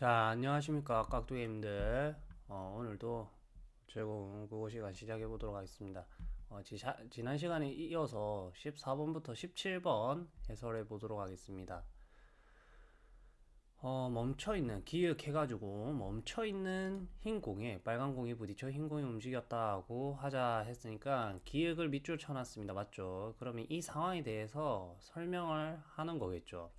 자, 안녕하십니까, 깍두기님들. 어, 오늘도 즐거운 국어 시간 시작해 보도록 하겠습니다. 어, 지, 자, 지난 시간에 이어서 14번부터 17번 해설해 보도록 하겠습니다. 어, 멈춰있는, 기획해가지고 멈춰있는 흰 공에 빨간 공이 부딪혀 흰 공이 움직였다 고 하자 했으니까 기획을 밑줄 쳐놨습니다. 맞죠? 그러면 이 상황에 대해서 설명을 하는 거겠죠.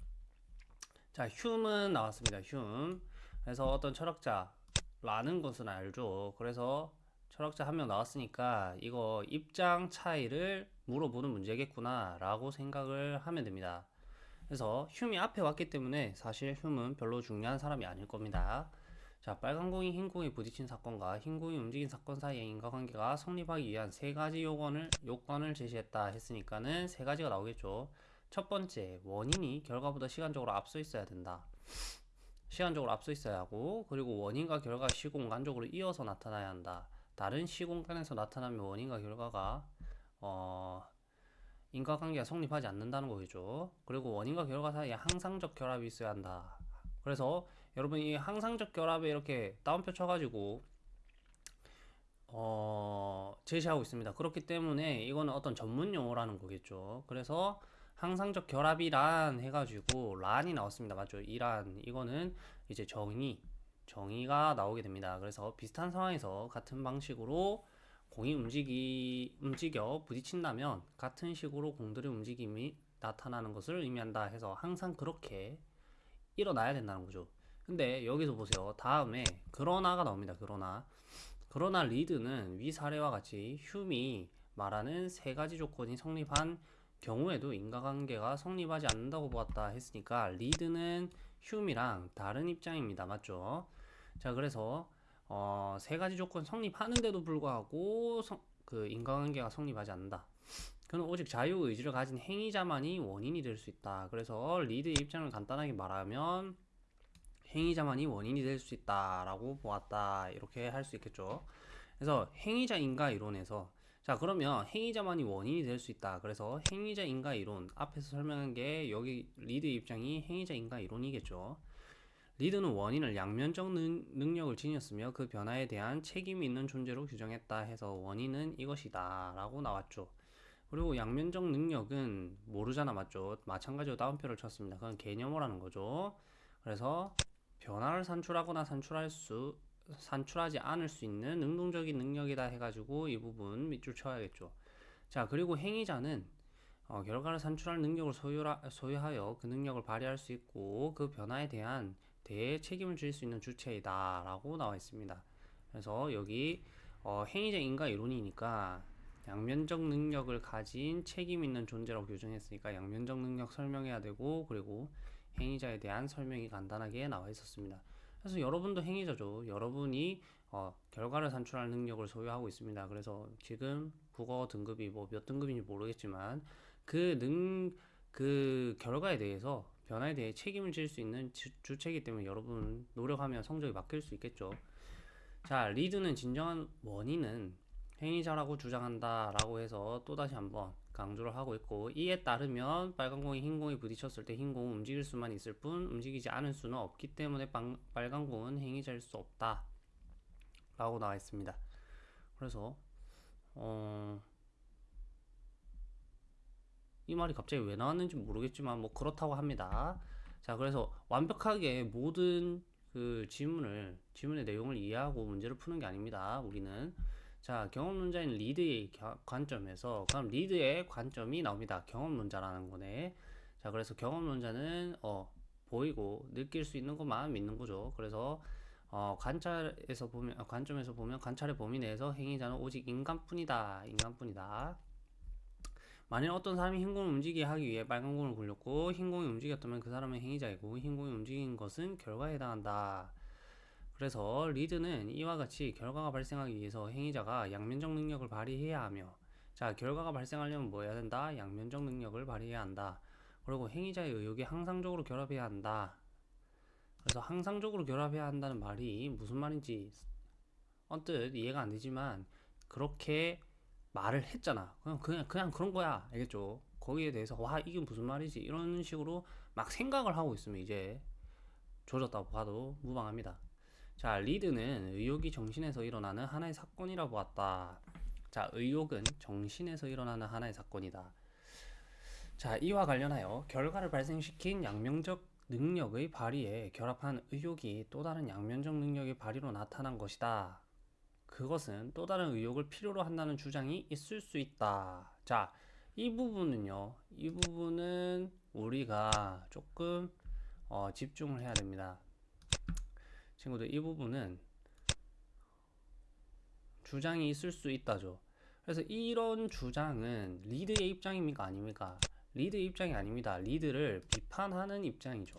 자, 흉은 나왔습니다. 흉. 그래서 어떤 철학자라는 것은 알죠. 그래서 철학자 한 명 나왔으니까 이거 입장 차이를 물어보는 문제겠구나 라고 생각을 하면 됩니다. 그래서 흉이 앞에 왔기 때문에 사실 흉은 별로 중요한 사람이 아닐 겁니다. 자, 빨간 공이 흰 공에 부딪힌 사건과 흰 공이 움직인 사건 사이의 인과관계가 성립하기 위한 세 가지 요건을, 요건을 제시했다 했으니까는 세 가지가 나오겠죠. 첫 번째, 원인이 결과보다 시간적으로 앞서 있어야 된다. 시간적으로 앞서 있어야 하고, 그리고 원인과 결과 시공간적으로 이어서 나타나야 한다. 다른 시공간에서 나타나면 원인과 결과가, 어, 인과관계가 성립하지 않는다는 거겠죠. 그리고 원인과 결과 사이에 항상적 결합이 있어야 한다. 그래서 여러분 이 항상적 결합에 이렇게 따옴표 쳐가지고 어, 제시하고 있습니다. 그렇기 때문에 이거는 어떤 전문 용어라는 거겠죠. 그래서 항상적 결합이란 해가지고 란이 나왔습니다. 맞죠? 이란 이거는 이제 정의 정의가 나오게 됩니다. 그래서 비슷한 상황에서 같은 방식으로 공이 움직이 움직여 부딪힌다면 같은 식으로 공들의 움직임이 나타나는 것을 의미한다 해서 항상 그렇게 일어나야 된다는 거죠. 근데 여기서 보세요. 다음에 그러나가 나옵니다. 그러나 그러나 리드는 위 사례와 같이 휴미 말하는 세 가지 조건이 성립한 경우에도 인과관계가 성립하지 않는다고 보았다 했으니까 리드는 휴미랑 다른 입장입니다. 맞죠? 자, 그래서 어, 세 가지 조건 성립하는데도 불구하고 성, 그 인과관계가 성립하지 않는다. 그는 오직 자유의지를 가진 행위자만이 원인이 될 수 있다. 그래서 리드의 입장을 간단하게 말하면 행위자만이 원인이 될 수 있다라고 보았다. 이렇게 할 수 있겠죠. 그래서 행위자 인과 이론에서 자 그러면 행위자만이 원인이 될 수 있다. 그래서 행위자 인과 이론 앞에서 설명한 게 여기 리드 입장이 행위자 인과 이론이겠죠. 리드는 원인을 양면적 능, 능력을 지녔으며 그 변화에 대한 책임이 있는 존재로 규정했다 해서 원인은 이것이다 라고 나왔죠. 그리고 양면적 능력은 모르잖아 맞죠? 마찬가지로 따옴표를 쳤습니다. 그건 개념어라는 거죠. 그래서 변화를 산출하거나 산출할 수 산출하지 않을 수 있는 능동적인 능력이다 해가지고 이 부분 밑줄 쳐야겠죠. 자 그리고 행위자는 어, 결과를 산출할 능력을 소유라, 소유하여 그 능력을 발휘할 수 있고 그 변화에 대한 대해 책임을 질 수 있는 주체이다 라고 나와 있습니다. 그래서 여기 어, 행위자 인가 이론이니까 양면적 능력을 가진 책임 있는 존재라고 규정했으니까 양면적 능력 설명해야 되고 그리고 행위자에 대한 설명이 간단하게 나와 있었습니다. 그래서 여러분도 행위자죠. 여러분이 어, 결과를 산출할 능력을 소유하고 있습니다. 그래서 지금 국어 등급이 뭐 몇 등급인지 모르겠지만 그 능, 그 결과에 대해서 변화에 대해 책임을 질 수 있는 주, 주체이기 때문에 여러분 노력하면 성적이 바뀔 수 있겠죠. 자, 리드는 진정한 원인은 행위자라고 주장한다 라고 해서 또다시 한번 강조를 하고 있고 이에 따르면 빨간 공이 흰 공이 부딪혔을 때 흰 공은 움직일 수만 있을 뿐 움직이지 않을 수는 없기 때문에 빵, 빨간 공은 행위자일 수 없다 라고 나와 있습니다. 그래서 어... 이 말이 갑자기 왜 나왔는지 모르겠지만 뭐 그렇다고 합니다. 자 그래서 완벽하게 모든 그 지문을 지문의 내용을 이해하고 문제를 푸는 게 아닙니다 우리는 자, 경험론자인 리드의 관점에서 그럼 리드의 관점이 나옵니다. 경험론자라는 거네. 자, 그래서 경험론자는 어, 보이고 느낄 수 있는 것만 믿는 거죠. 그래서 어, 관찰에서 보면 어, 관점에서 보면 관찰의 범위 내에서 행위자는 오직 인간뿐이다. 인간뿐이다. 만일 어떤 사람이 흰 공을 움직이게 하기 위해 빨간 공을 굴렸고 흰 공이 움직였다면 그 사람은 행위자이고 흰 공이 움직인 것은 결과에 해당한다. 그래서 리드는 이와 같이 결과가 발생하기 위해서 행위자가 양면적 능력을 발휘해야 하며 자 결과가 발생하려면 뭐 해야 된다? 양면적 능력을 발휘해야 한다. 그리고 행위자의 의욕이 항상적으로 결합해야 한다. 그래서 항상적으로 결합해야 한다는 말이 무슨 말인지 언뜻 이해가 안 되지만 그렇게 말을 했잖아. 그냥 그냥 그냥 그런 거야. 알겠죠? 거기에 대해서 와 이게 무슨 말이지? 이런 식으로 막 생각을 하고 있으면 이제 조졌다고 봐도 무방합니다. 자, 리드는 의욕이 정신에서 일어나는 하나의 사건이라 보았다. 자, 의욕은 정신에서 일어나는 하나의 사건이다. 자, 이와 관련하여 결과를 발생시킨 양면적 능력의 발휘에 결합한 의욕이 또 다른 양면적 능력의 발휘로 나타난 것이다. 그것은 또 다른 의욕을 필요로 한다는 주장이 있을 수 있다. 자, 이 부분은요. 이 부분은 우리가 조금 어, 집중을 해야 됩니다. 친구들, 이 부분은 주장이 있을 수 있다죠. 그래서 이런 주장은 리드의 입장입니까? 아닙니까? 리드의 입장이 아닙니다. 리드를 비판하는 입장이죠.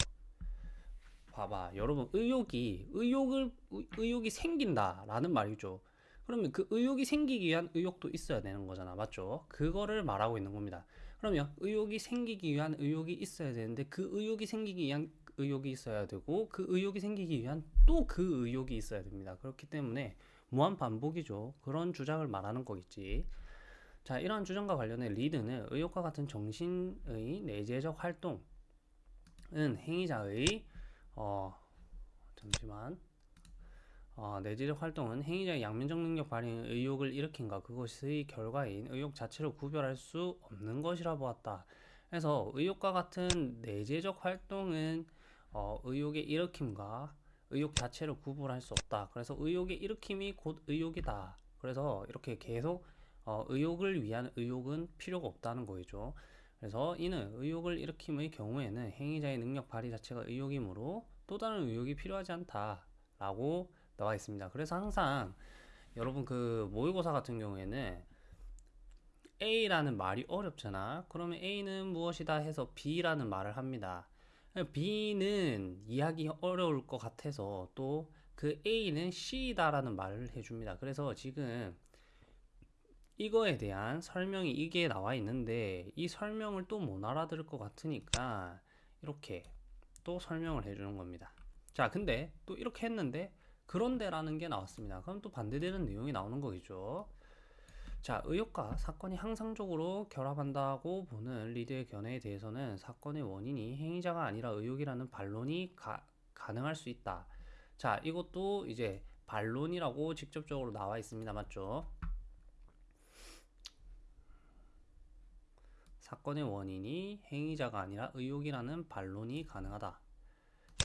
봐봐. 여러분, 의욕이, 의욕을, 의- 의욕이 생긴다라는 말이죠. 그러면 그 의욕이 생기기 위한 의욕도 있어야 되는 거잖아. 맞죠? 그거를 말하고 있는 겁니다. 그러면 의욕이 생기기 위한 의욕이 있어야 되는데 그 의욕이 생기기 위한 의욕이 있어야 되고 그 의욕이 생기기 위한 또 그 의욕이 있어야 됩니다. 그렇기 때문에 무한 반복이죠. 그런 주장을 말하는 거겠지. 자, 이러한 주장과 관련해 리드는 의욕과 같은 정신의 내재적 활동은 행위자의 어 잠시만 어, 내재적 활동은 행위자의 양면적 능력 발휘의 의욕을 일으킨가 그것의 결과인 의욕 자체를 구별할 수 없는 것이라 보았다. 그래서 의욕과 같은 내재적 활동은 어, 의욕의 일으킴과 의욕 자체를 구분할 수 없다. 그래서 의욕의 일으킴이 곧 의욕이다. 그래서 이렇게 계속 어, 의욕을 위한 의욕은 필요가 없다는 거죠. 그래서 이는 의욕을 일으킴의 경우에는 행위자의 능력 발휘 자체가 의욕이므로 또 다른 의욕이 필요하지 않다라고 나와 있습니다. 그래서 항상 여러분 그 모의고사 같은 경우에는 A라는 말이 어렵잖아. 그러면 A는 무엇이다 해서 B라는 말을 합니다. B는 이해하기 어려울 것 같아서 또 그 A는 C다라는 말을 해줍니다. 그래서 지금 이거에 대한 설명이 이게 나와 있는데 이 설명을 또 못 알아들을 것 같으니까 이렇게 또 설명을 해주는 겁니다. 자, 근데 또 이렇게 했는데 그런데 라는 게 나왔습니다. 그럼 또 반대되는 내용이 나오는 거겠죠. 자, 의욕과 사건이 항상적으로 결합한다고 보는 리드의 견해에 대해서는 사건의 원인이 행위자가 아니라 의욕이라는 반론이 가, 가능할 수 있다. 자, 이것도 이제 반론이라고 직접적으로 나와 있습니다. 맞죠? 사건의 원인이 행위자가 아니라 의욕이라는 반론이 가능하다.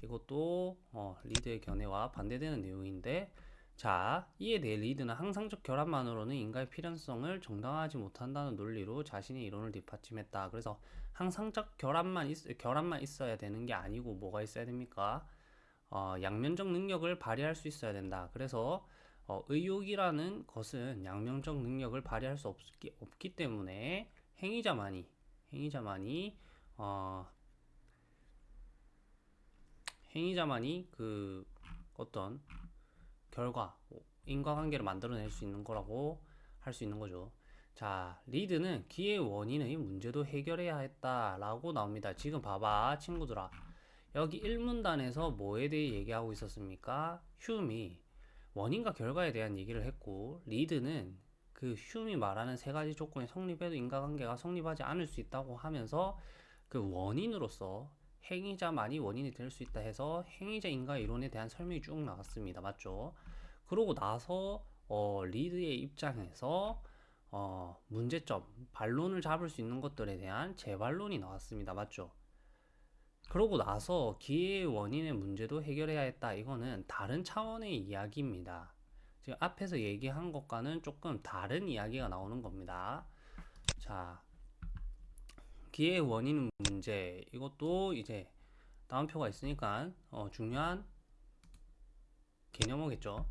이것도 어, 리드의 견해와 반대되는 내용인데 자, 이에 대해 리드는 항상적 결합만으로는 인간의 필연성을 정당화하지 못한다는 논리로 자신의 이론을 뒷받침했다. 그래서 항상적 결합만 있, 결합만 있어야 되는 게 아니고 뭐가 있어야 됩니까? 어, 양면적 능력을 발휘할 수 있어야 된다. 그래서 어, 의욕이라는 것은 양면적 능력을 발휘할 수 없기, 없기 때문에 행위자만이 행위자만이 어, 행위자만이 그 어떤 결과 인과관계를 만들어낼 수 있는 거라고 할 수 있는 거죠. 자, 리드는 기의 원인의 문제도 해결해야 했다 라고 나옵니다. 지금 봐봐, 친구들아. 여기 1문단에서 뭐에 대해 얘기하고 있었습니까? 휴미 원인과 결과에 대한 얘기를 했고, 리드는 그 휴미 말하는 세 가지 조건이 성립해도 인과관계가 성립하지 않을 수 있다고 하면서 그 원인으로서 행위자만이 원인이 될 수 있다 해서 행위자 인과 이론에 대한 설명이 쭉 나왔습니다. 맞죠? 그러고 나서 어, 리드의 입장에서 어, 문제점, 반론을 잡을 수 있는 것들에 대한 재반론이 나왔습니다. 맞죠? 그러고 나서 기회의 원인의 문제도 해결해야 했다. 이거는 다른 차원의 이야기입니다. 지금 앞에서 얘기한 것과는 조금 다른 이야기가 나오는 겁니다. 자, 기회의 원인 문제 이것도 이제 다운표가 있으니까 어, 중요한 개념어겠죠.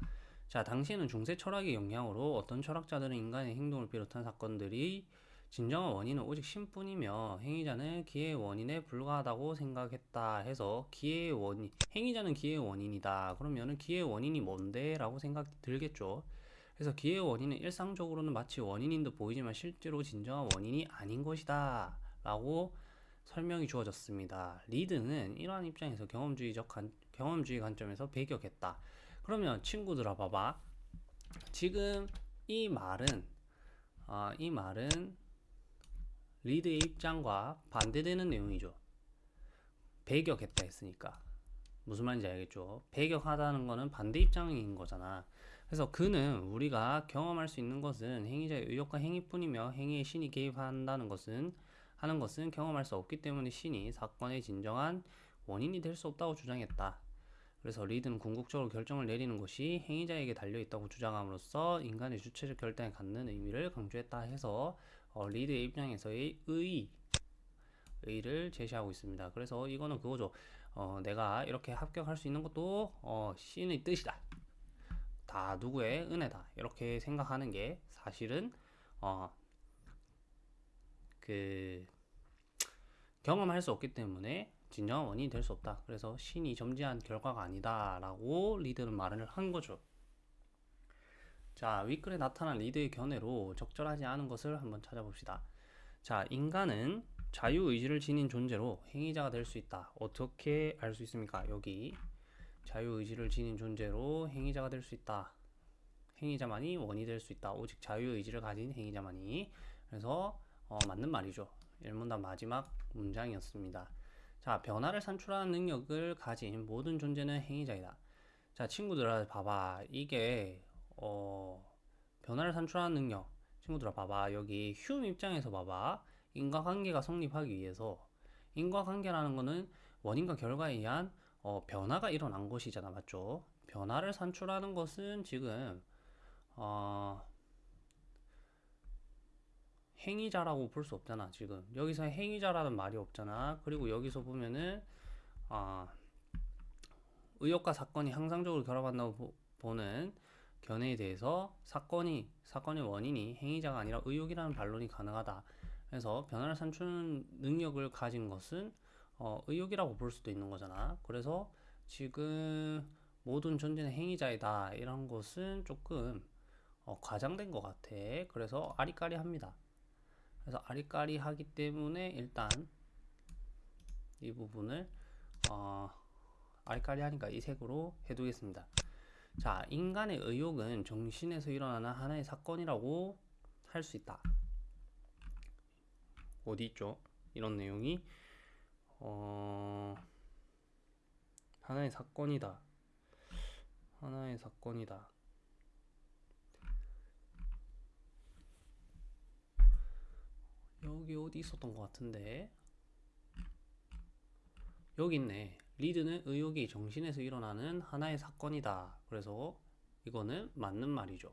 자, 당시에는 중세 철학의 영향으로 어떤 철학자들은 인간의 행동을 비롯한 사건들이 진정한 원인은 오직 신뿐이며 행위자는 기회의 원인에 불과하다고 생각했다 해서 기회의 원인, 행위자는 기회의 원인이다. 그러면은 기회의 원인이 뭔데? 라고 생각이 들겠죠. 그래서 기회의 원인은 일상적으로는 마치 원인인 듯 보이지만 실제로 진정한 원인이 아닌 것이다. 라고 설명이 주어졌습니다. 리드는 이러한 입장에서 경험주의적 관, 경험주의 관점에서 배격했다. 그러면 친구들아 봐봐. 지금 이 말은 아, 이 말은 리드의 입장과 반대되는 내용이죠. 배격했다 했으니까. 무슨 말인지 알겠죠? 배격하다는 거는 반대 입장인 거잖아. 그래서 그는 우리가 경험할 수 있는 것은 행위자의 의욕과 행위뿐이며 행위의 신이 개입한다는 것은 하는 것은 경험할 수 없기 때문에 신이 사건의 진정한 원인이 될 수 없다고 주장했다. 그래서 리드는 궁극적으로 결정을 내리는 것이 행위자에게 달려 있다고 주장함으로써 인간의 주체적 결단에 갖는 의미를 강조했다 해서 어, 리드의 입장에서의 의 의를 제시하고 있습니다. 그래서 이거는 그거죠. 어, 내가 이렇게 합격할 수 있는 것도 어, 신의 뜻이다. 다 누구의 은혜다. 이렇게 생각하는 게 사실은 어, 그 경험할 수 없기 때문에 진정한 원인이 될 수 없다. 그래서 신이 점지한 결과가 아니다라고 리드는 말을 한 거죠. 자, 윗글에 나타난 리드의 견해로 적절하지 않은 것을 한번 찾아봅시다. 자, 인간은 자유의지를 지닌 존재로 행위자가 될 수 있다. 어떻게 알 수 있습니까? 여기 자유의지를 지닌 존재로 행위자가 될 수 있다. 행위자만이 원이 될 수 있다. 오직 자유의지를 가진 행위자만이. 그래서 어, 맞는 말이죠. 일문단 마지막 문장이었습니다. 자, 변화를 산출하는 능력을 가진 모든 존재는 행위자이다. 자, 친구들아, 봐봐. 이게, 어, 변화를 산출하는 능력. 친구들아, 봐봐. 여기 휴 입장에서 봐봐. 인과관계가 성립하기 위해서 인과관계라는 거는 원인과 결과에 의한 어, 변화가 일어난 것이잖아. 맞죠? 변화를 산출하는 것은 지금, 어, 행위자라고 볼 수 없잖아 지금. 여기서 행위자라는 말이 없잖아. 그리고 여기서 보면은 아 의혹과 사건이 항상적으로 결합한다고 보, 는 견해에 대해서 사건이 사건의 원인이 행위자가 아니라 의혹이라는 반론이 가능하다. 그래서 변화를 산출하는 능력을 가진 것은 어, 의혹이라고 볼 수도 있는 거잖아. 그래서 지금 모든 존재는 행위자이다. 이런 것은 조금 어, 과장된 것 같아. 그래서 아리까리합니다 그래서 아리까리하기 때문에 일단 이 부분을 어, 아리까리하니까 이 색으로 해두겠습니다. 자, 인간의 의욕은 정신에서 일어나는 하나의 사건이라고 할 수 있다. 어디 있죠? 이런 내용이 어, 하나의 사건이다. 하나의 사건이다. 여기 어디 있었던 것 같은데? 여기 있네. 리드는 의욕이 정신에서 일어나는 하나의 사건이다. 그래서 이거는 맞는 말이죠.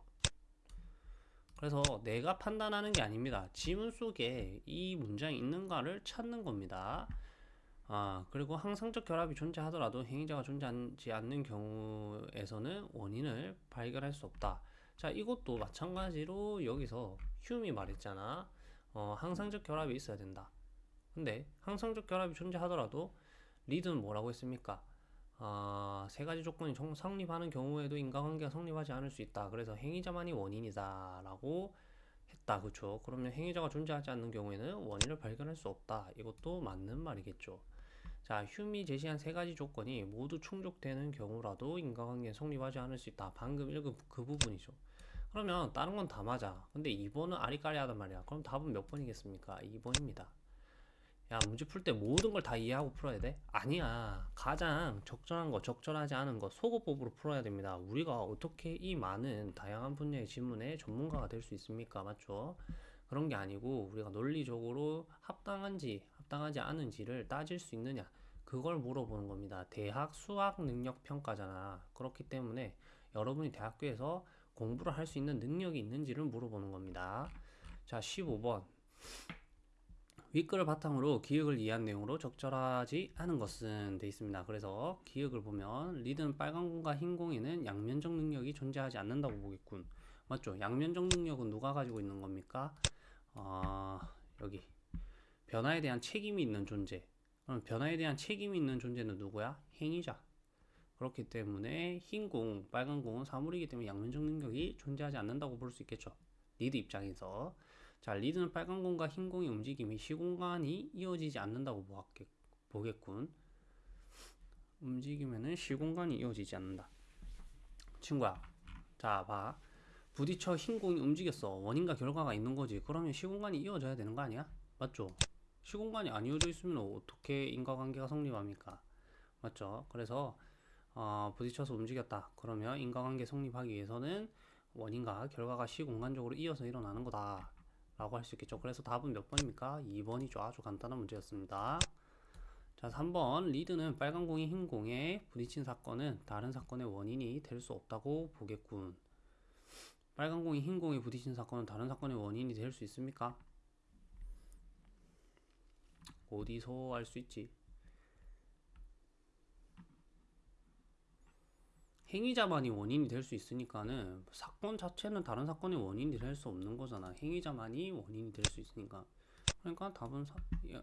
그래서 내가 판단하는 게 아닙니다. 지문 속에 이 문장이 있는가를 찾는 겁니다. 아 그리고 항상적 결합이 존재하더라도 행위자가 존재하지 않는 경우에서는 원인을 발견할 수 없다. 자 이것도 마찬가지로 여기서 휴미 말했잖아 어, 항상적 결합이 있어야 된다. 근데 항상적 결합이 존재하더라도 리드는 뭐라고 했습니까? 어, 세 가지 조건이 성립하는 경우에도 인과관계가 성립하지 않을 수 있다. 그래서 행위자만이 원인이다라고 했다. 그렇죠? 그러면 행위자가 존재하지 않는 경우에는 원인을 발견할 수 없다. 이것도 맞는 말이겠죠. 자, 휴미 제시한 세 가지 조건이 모두 충족되는 경우라도 인과관계는 성립하지 않을 수 있다. 방금 읽은 그 부분이죠. 그러면 다른 건 다 맞아. 근데 2번은 아리까리하단 말이야. 그럼 답은 몇 번이겠습니까? 2번입니다. 야, 문제 풀 때 모든 걸 다 이해하고 풀어야 돼? 아니야. 가장 적절한 거, 적절하지 않은 거, 소거법으로 풀어야 됩니다. 우리가 어떻게 이 많은 다양한 분야의 질문에 전문가가 될 수 있습니까? 맞죠? 그런 게 아니고 우리가 논리적으로 합당한지 합당하지 않은지를 따질 수 있느냐 그걸 물어보는 겁니다. 대학 수학 능력 평가잖아. 그렇기 때문에 여러분이 대학교에서 공부를 할 수 있는 능력이 있는지를 물어보는 겁니다. 자, 15번. 윗글을 바탕으로 기억을 이해한 내용으로 적절하지 않은 것은 돼 있습니다. 그래서 기억을 보면 리드는 빨간 공과 흰 공에는 양면적 능력이 존재하지 않는다고 보겠군. 맞죠? 양면적 능력은 누가 가지고 있는 겁니까? 어, 여기 변화에 대한 책임이 있는 존재. 그럼 변화에 대한 책임이 있는 존재는 누구야? 행위자. 그렇기 때문에 흰 공, 빨간 공은 사물이기 때문에 양면적 능력이 존재하지 않는다고 볼 수 있겠죠. 리드 입장에서. 자, 리드는 빨간 공과 흰 공의 움직임이 시공간이 이어지지 않는다고 보겠군. 움직이면은 시공간이 이어지지 않는다. 친구야. 자, 봐. 부딪혀 흰 공이 움직였어. 원인과 결과가 있는 거지. 그러면 시공간이 이어져야 되는 거 아니야? 맞죠? 시공간이 안 이어져 있으면 어떻게 인과관계가 성립합니까? 맞죠? 그래서 어, 부딪혀서 움직였다. 그러면 인과관계 성립하기 위해서는 원인과 결과가 시공간적으로 이어서 일어나는 거다. 라고 할 수 있겠죠. 그래서 답은 몇 번입니까? 2번이죠. 아주 간단한 문제였습니다. 자, 3번. 리드는 빨간 공이 흰 공에 부딪힌 사건은 다른 사건의 원인이 될 수 없다고 보겠군. 빨간 공이 흰 공에 부딪힌 사건은 다른 사건의 원인이 될 수 있습니까? 어디서 알 수 있지? 행위자만이 원인이 될 수 있으니까는 사건 자체는 다른 사건의 원인이 될 수 없는 거잖아. 행위자만이 원인이 될 수 있으니까. 그러니까 답은 사,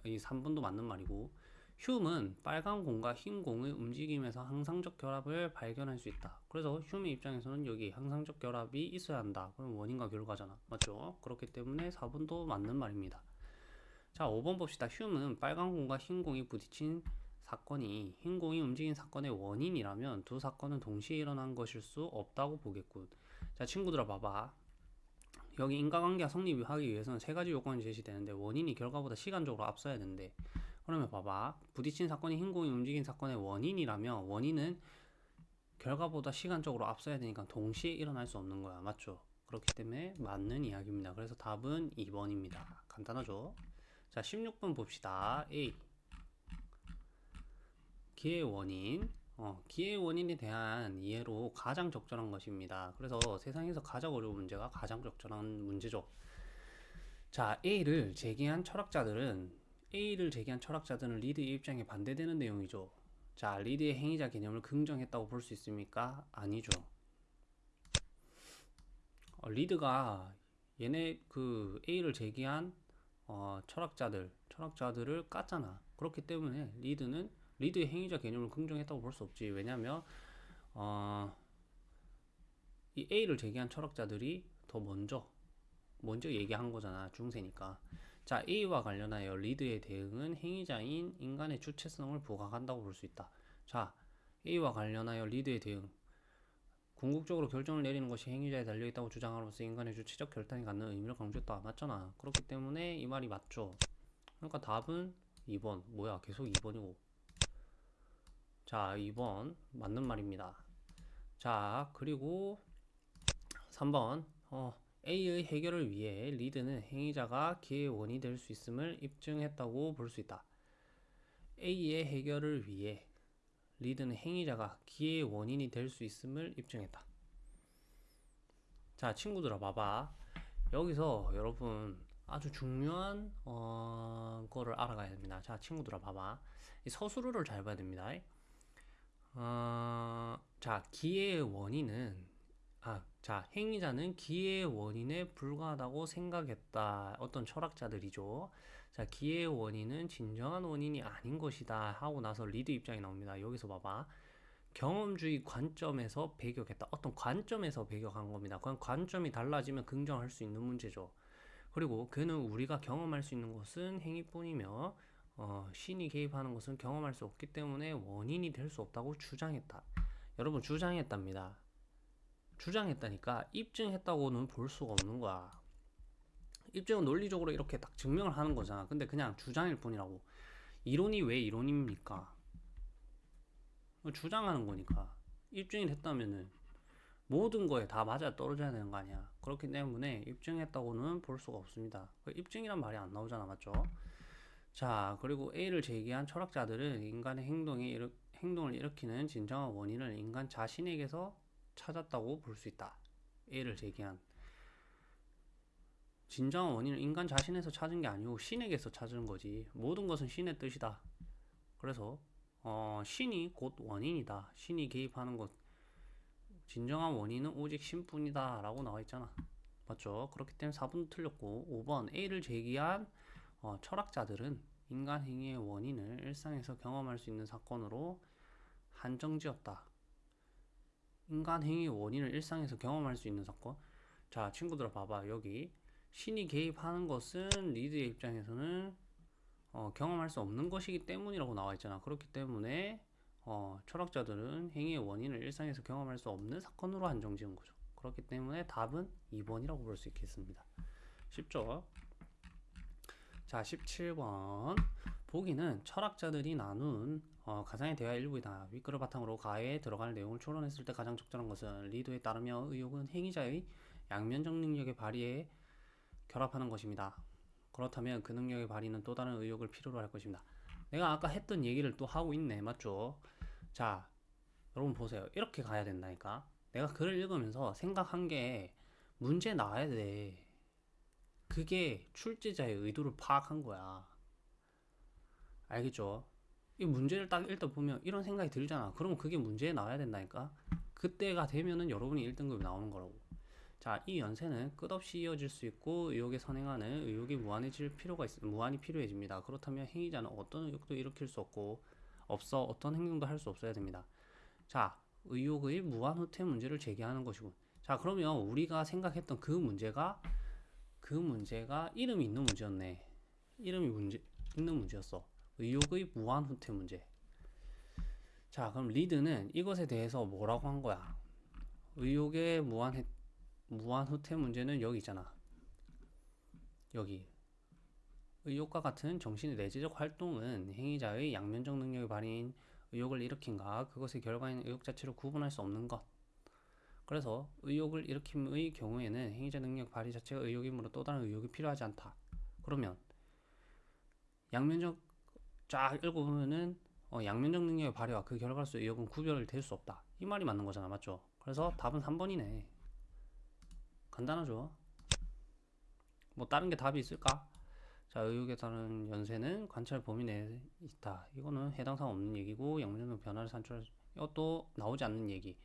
이 3번도 맞는 말이고 흉은 빨간 공과 흰 공의 움직임에서 항상적 결합을 발견할 수 있다. 그래서 흉의 입장에서는 여기 항상적 결합이 있어야 한다. 그럼 원인과 결과잖아. 맞죠? 그렇기 때문에 4번도 맞는 말입니다. 자, 5번 봅시다. 흉은 빨간 공과 흰 공이 부딪힌 사건이 흰 공이 움직인 사건의 원인이라면 두 사건은 동시에 일어난 것일 수 없다고 보겠군. 자, 친구들아 봐봐. 여기 인과관계가 성립하기 위해서는 세 가지 요건이 제시되는데 원인이 결과보다 시간적으로 앞서야 되는데 그러면 봐봐. 부딪힌 사건이 흰 공이 움직인 사건의 원인이라면 원인은 결과보다 시간적으로 앞서야 되니까 동시에 일어날 수 없는 거야. 맞죠? 그렇기 때문에 맞는 이야기입니다. 그래서 답은 2번입니다. 간단하죠? 자, 16번 봅시다. A. 기의 원인. 어, 기의 원인에 대한 이해로 가장 적절한 것입니다. 그래서 세상에서 가장 어려운 문제가 가장 적절한 문제죠. 자, A를 제기한 철학자들은 A를 제기한 철학자들은 리드의 입장에 반대되는 내용이죠. 자, 리드의 행위자 개념을 긍정했다고 볼 수 있습니까? 아니죠. 어, 리드가 얘네 그 A를 제기한 어, 철학자들, 철학자들을 깠잖아. 그렇기 때문에 리드는 리드의 행위자 개념을 긍정했다고 볼 수 없지. 왜냐하면 어, 이 A를 제기한 철학자들이 더 먼저 먼저 얘기한 거잖아. 중세니까. 자, A와 관련하여 리드의 대응은 행위자인 인간의 주체성을 부각한다고 볼 수 있다. 자, A와 관련하여 리드의 대응. 궁극적으로 결정을 내리는 것이 행위자에 달려있다고 주장함으로써 인간의 주체적 결단이 갖는 의미를 강조했다. 맞잖아. 그렇기 때문에 이 말이 맞죠. 그러니까 답은 2번. 뭐야, 계속 2번이고. 자, 2번. 맞는 말입니다. 자, 그리고 3번. 어, A의 해결을 위해 리드는 행위자가 기의 원이 될 수 있음을 입증했다고 볼 수 있다. A의 해결을 위해 리드는 행위자가 기의 원인이 될 수 있음을 입증했다. 자, 친구들아 봐봐. 여기서 여러분 아주 중요한 어, 거를 알아가야 됩니다. 자, 친구들아 봐봐. 이 서술어를 잘 봐야 됩니다. 어, 자, 기의 원인은 아, 자, 행위자는 기의 원인에 불과하다고 생각했다. 어떤 철학자들이죠. 자, 기의 원인은 진정한 원인이 아닌 것이다. 하고 나서 리드 입장이 나옵니다. 여기서 봐봐. 경험주의 관점에서 배격했다. 어떤 관점에서 배격한 겁니다. 그건 관점이 달라지면 긍정할 수 있는 문제죠. 그리고 그는 우리가 경험할 수 있는 것은 행위뿐이며 어, 신이 개입하는 것은 경험할 수 없기 때문에 원인이 될 수 없다고 주장했다. 여러분 주장했답니다. 주장했다니까 입증했다고는 볼 수가 없는 거야. 입증은 논리적으로 이렇게 딱 증명을 하는 거잖아. 근데 그냥 주장일 뿐이라고. 이론이 왜 이론입니까? 주장하는 거니까. 입증이 됐다면은 모든 거에 다 맞아 떨어져야 되는 거 아니야. 그렇기 때문에 입증했다고는 볼 수가 없습니다. 그 입증이란 말이 안 나오잖아. 맞죠? 자, 그리고 A를 제기한 철학자들은 인간의 행동에 일으, 행동을 일으키는 진정한 원인을 인간 자신에게서 찾았다고 볼 수 있다. A를 제기한 진정한 원인을 인간 자신에서 찾은 게 아니고 신에게서 찾은 거지. 모든 것은 신의 뜻이다. 그래서 어, 신이 곧 원인이다. 신이 개입하는 것 진정한 원인은 오직 신뿐이다 라고 나와 있잖아. 맞죠? 그렇기 때문에 4번 틀렸고 5번 A를 제기한 어, 철학자들은 인간 행위의 원인을 일상에서 경험할 수 있는 사건으로 한정지었다. 인간 행위의 원인을 일상에서 경험할 수 있는 사건. 자, 친구들아 봐봐. 여기 신이 개입하는 것은 리드의 입장에서는 어, 경험할 수 없는 것이기 때문이라고 나와 있잖아. 그렇기 때문에 어, 철학자들은 행위의 원인을 일상에서 경험할 수 없는 사건으로 한정 지은 거죠. 그렇기 때문에 답은 2번이라고 볼 수 있겠습니다. 쉽죠? 자, 17번. 보기는 철학자들이 나눈 어, 가상의 대화 일부이다. 윗글을 바탕으로 가에 들어갈 내용을 추론했을 때 가장 적절한 것은 리도에 따르며 의욕은 행위자의 양면적 능력의 발휘에 결합하는 것입니다. 그렇다면 그 능력의 발휘는 또 다른 의욕을 필요로 할 것입니다. 내가 아까 했던 얘기를 또 하고 있네. 맞죠? 자, 여러분 보세요. 이렇게 가야 된다니까. 내가 글을 읽으면서 생각한 게 문제 나와야 돼. 그게 출제자의 의도를 파악한 거야. 알겠죠? 이 문제를 딱 읽다 보면 이런 생각이 들잖아. 그러면 그게 문제에 나와야 된다니까. 그때가 되면은 여러분이 1등급이 나오는 거라고. 자, 이 연세는 끝없이 이어질 수 있고 의욕에 선행하는 의욕이 무한해질 필요가 있, 무한히 필요해집니다. 그렇다면 행위자는 어떤 의욕도 일으킬 수 없고 없어 어떤 행동도 할 수 없어야 됩니다. 자, 의욕의 무한 후퇴 문제를 제기하는 것이군. 자, 그러면 우리가 생각했던 그 문제가 그 문제가 이름이 있는 문제였네. 이름이 문제 있는 문제였어. 의욕의 무한 후퇴 문제. 자, 그럼 리드는 이것에 대해서 뭐라고 한 거야? 의욕의 무한 해, 무한 후퇴 문제는 여기 있잖아. 여기. 의욕과 같은 정신의 내재적 활동은 행위자의 양면적 능력의 발휘인 의욕을 일으킨가 그것의 결과인 의욕 자체를 구분할 수 없는 것. 그래서 의욕을 일으킴의 경우에는 행위자 능력 발휘 자체가 의욕이므로 또 다른 의욕이 필요하지 않다. 그러면 양면적 쫙 읽어보면은 어, 양면적 능력의 발휘와 그 결과로서 의욕은 구별될 수 없다. 이 말이 맞는 거잖아, 맞죠? 그래서 답은 3번이네. 간단하죠? 뭐 다른 게 답이 있을까? 자, 의욕에 따른 연세는 관찰 범위 내에 있다. 이거는 해당 사항 없는 얘기고 양면적 변화를 산출할 이것도 나오지 않는 얘기.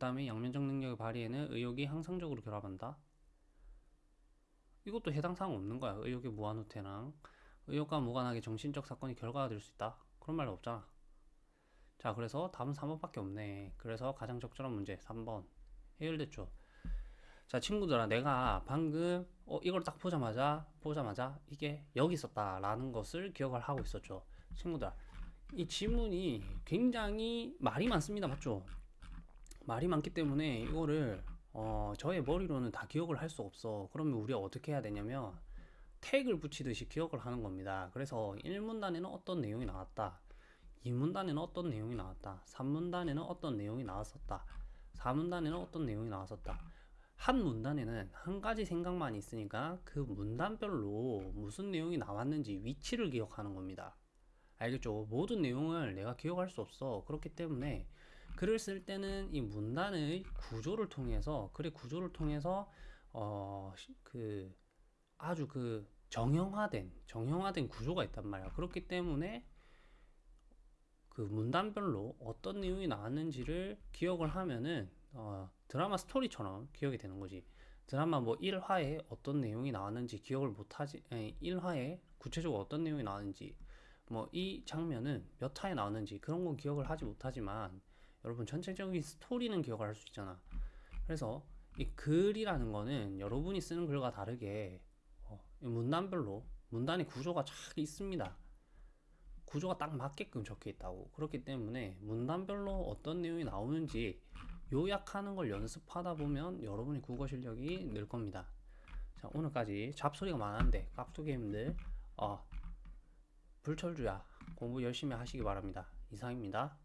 그 다음에 양면적 능력의 발휘에는 의욕이 항상적으로 결합한다. 이것도 해당 사항 없는 거야. 의욕의 무한 후퇴랑 의욕과 무관하게 정신적 사건이 결과가 될 수 있다. 그런 말 없잖아. 자, 그래서 답은 3번밖에 없네. 그래서 가장 적절한 문제 3번 해결됐죠. 자, 친구들아, 내가 방금 어, 이걸 딱 보자마자 보자마자 이게 여기 있었다라는 것을 기억을 하고 있었죠. 친구들, 이 지문이 굉장히 말이 많습니다. 맞죠? 말이 많기 때문에 이거를 어, 저의 머리로는 다 기억을 할 수 없어. 그러면 우리가 어떻게 해야 되냐면 태그를 붙이듯이 기억을 하는 겁니다. 그래서 1문단에는 어떤 내용이 나왔다. 2문단에는 어떤 내용이 나왔다. 3문단에는 어떤 내용이 나왔었다. 4문단에는 어떤 내용이 나왔었다. 한 문단에는 한 가지 생각만 있으니까 그 문단별로 무슨 내용이 나왔는지 위치를 기억하는 겁니다. 알겠죠? 모든 내용을 내가 기억할 수 없어. 그렇기 때문에 글을 쓸 때는 이 문단의 구조를 통해서 글의 구조를 통해서 어 그 아주 그 정형화된 정형화된 구조가 있단 말이야. 그렇기 때문에 그 문단별로 어떤 내용이 나왔는지를 기억을 하면은 어 드라마 스토리처럼 기억이 되는 거지. 드라마 뭐 1화에 어떤 내용이 나왔는지 기억을 못하지, 아니, 1화에 구체적으로 어떤 내용이 나왔는지, 뭐 이 장면은 몇 화에 나왔는지 그런 건 기억을 하지 못하지만 여러분 전체적인 스토리는 기억을 할수 있잖아. 그래서 이 글이라는 거는 여러분이 쓰는 글과 다르게 어, 이 문단별로 문단의 구조가 잘 있습니다. 구조가 딱 맞게끔 적혀 있다고. 그렇기 때문에 문단별로 어떤 내용이 나오는지 요약하는 걸 연습하다 보면 여러분의 국어 실력이 늘 겁니다. 자, 오늘까지 잡소리가 많았는데 깍두기님들 어, 불철주야 공부 열심히 하시기 바랍니다. 이상입니다.